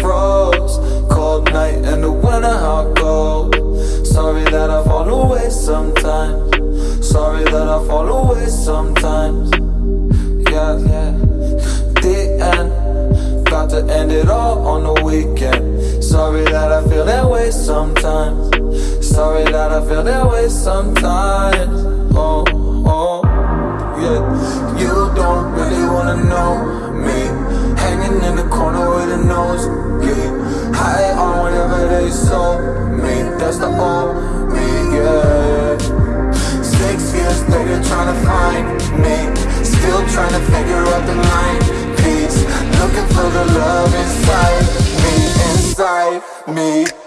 froze. Cold night in the winter, how cold Sorry that I fall away sometimes. Sorry that I fall away sometimes. Yeah, yeah. The end. Got to end it all on the weekend. Sorry that I feel that way sometimes. Sorry that I feel that way sometimes That's the old me, yeah Six years later trying to find me. Still trying to figure out the line. Piece Looking for the love inside me, inside me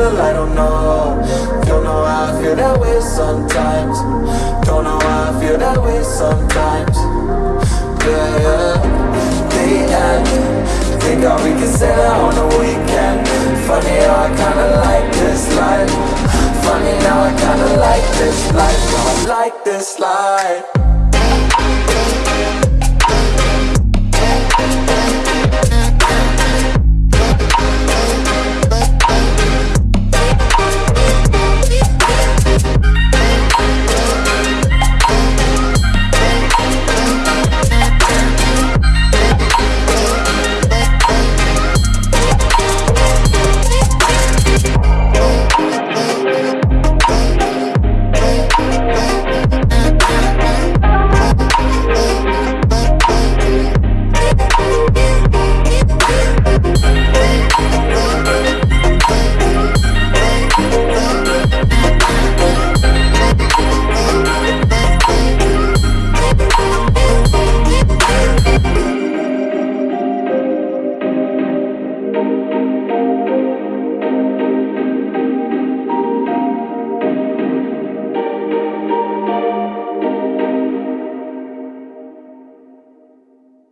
It's I don't know. Don't know how I feel that way sometimes. Don't know how I feel that way sometimes. Yeah, yeah. The end. Think all we can say that on the weekend. Funny how I kinda like this life. Funny how I kinda like this life. I like this life.